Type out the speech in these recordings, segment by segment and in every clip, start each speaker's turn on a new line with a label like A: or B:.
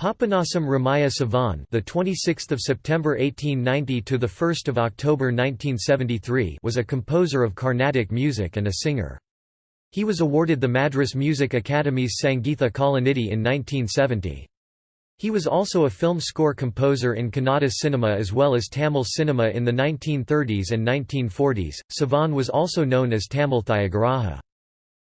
A: Papanasam Ramaya Sivan, the 26th of September 1890 to the 1st of October 1973, was a composer of Carnatic music and a singer. He was awarded the Madras Music Academy's Sangeetha Kalanidhi in 1970. He was also a film score composer in Kannada cinema as well as Tamil cinema in the 1930s and 1940s. Sivan was also known as Tamil Thyagaraja.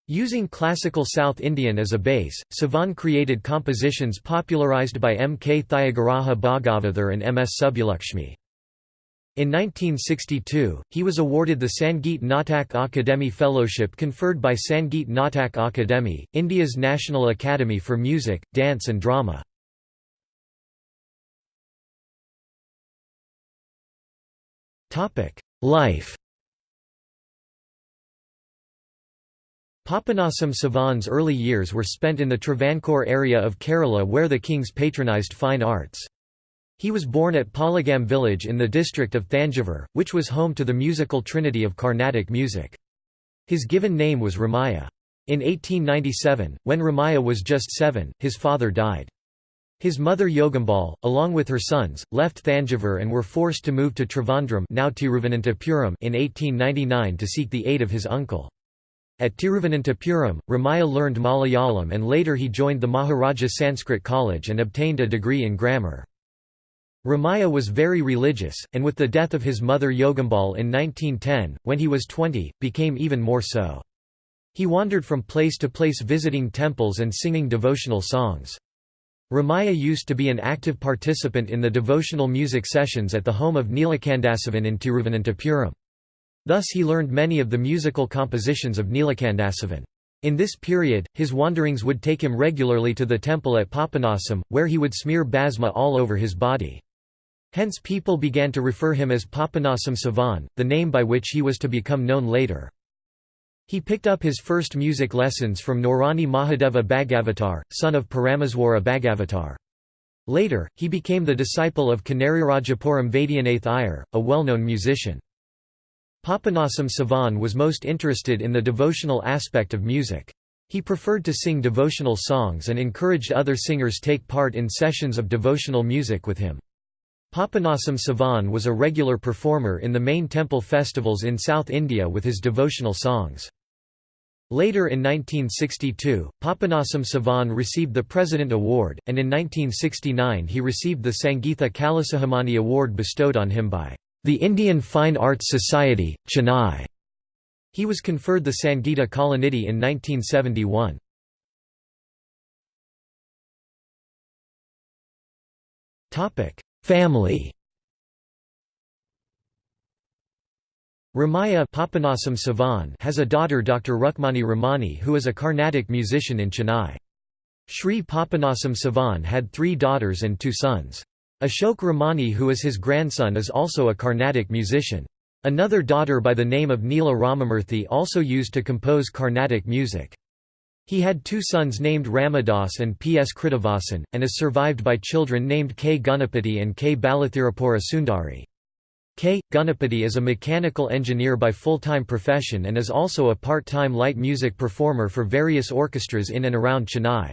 A: Using classical South Indian as a base, Sivan created compositions popularized by M. K. Thyagaraja Bhagavathar and M. S. Subbulakshmi. In 1962, he was awarded the Sangeet Natak Akademi Fellowship conferred by Sangeet Natak Akademi, India's National Academy for Music, Dance and Drama. Life Papanasam Sivan's early years were spent in the Travancore area of Kerala where the kings patronised fine arts. He was born at Palagam village in the district of Thanjavur, which was home to the musical trinity of Carnatic music. His given name was Ramaya. In 1897, when Ramaya was just seven, his father died. His mother Yogambal, along with her sons, left Thanjavur and were forced to move to Trivandrum now in 1899 to seek the aid of his uncle. At Tiruvananthapuram, Ramaya learned Malayalam and later he joined the Maharaja Sanskrit College and obtained a degree in grammar. Ramaya was very religious, and with the death of his mother Yogambal in 1910, when he was 20, became even more so. He wandered from place to place visiting temples and singing devotional songs. Ramaya used to be an active participant in the devotional music sessions at the home of Neelakanta Sivan in Tiruvananthapuram. Thus he learned many of the musical compositions of Neelakanta Sivan. In this period, his wanderings would take him regularly to the temple at Papanasam, where he would smear bhasma all over his body. Hence people began to refer him as Papanasam Sivan, the name by which he was to become known later. He picked up his first music lessons from Norani Mahadeva Bhagavatar, son of Parameswara Bhagavatar. Later, he became the disciple of Konerirajapuram Vaidyanath Iyer, a well-known musician. Papanasam Sivan was most interested in the devotional aspect of music. He preferred to sing devotional songs and encouraged other singers to take part in sessions of devotional music with him. Papanasam Sivan was a regular performer in the main temple festivals in South India with his devotional songs. Later in 1962, Papanasam Sivan received the President Award, and in 1969 he received the Sangeetha Kalasikhamani Award bestowed on him by the Indian Fine Arts Society, Chennai. He was conferred the Sangeeta Kalanidhi in 1971. Family Ramaya Papanasam Sivan has a daughter Dr. Rukmani Ramani who is a Carnatic musician in Chennai. Sri Papanasam Sivan had three daughters and two sons. Ashok Ramani who is his grandson is also a Carnatic musician. Another daughter by the name of Neela Ramamurthy also used to compose Carnatic music. He had two sons named Ramadas and P. S. Krittivasan, and is survived by children named K. Gunapati and K. Balathirapura Sundari. K. Gunapati is a mechanical engineer by full-time profession and is also a part-time light music performer for various orchestras in and around Chennai.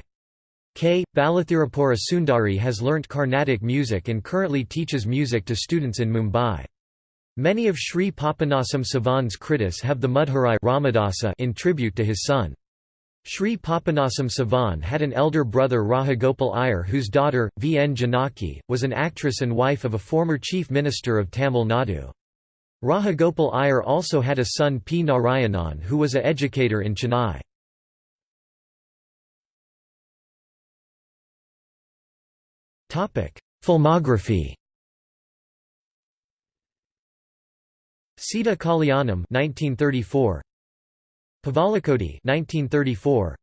A: K. Balathirapura Sundari has learnt Carnatic music and currently teaches music to students in Mumbai. Many of Sri Papanasam Sivan's kritis have the Mudharai Ramadasa in tribute to his son. Sri Papanasam Sivan had an elder brother Rajagopal Iyer whose daughter, V. N. Janaki, was an actress and wife of a former chief minister of Tamil Nadu. Rajagopal Iyer also had a son P. Narayanan who was a educator in Chennai. Filmography Sita Kalyanam 1934 Pavalakoti 1934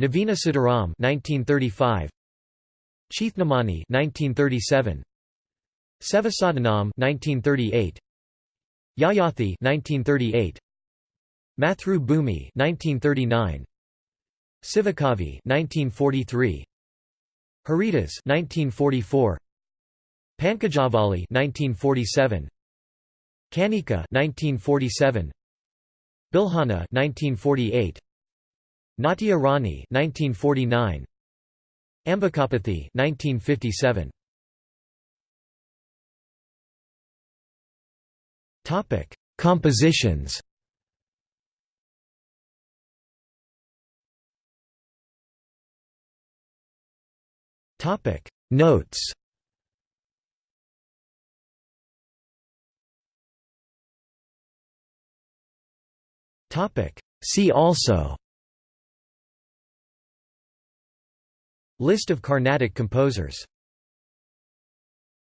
A: Navina Sitaram 1935 Chintamani 1937 Sevasadanam 1938 Yayathi 1938 Mathru Bhumi 1939 Sivakavi 1943 Haridas 1944 Pankajavali 1947 Kanika 1947 Bilhana 1948 Natya Rani 1949 Ambikapathy 1957. Topic: Compositions. Topic: Notes. Topic: See also. List of Carnatic composers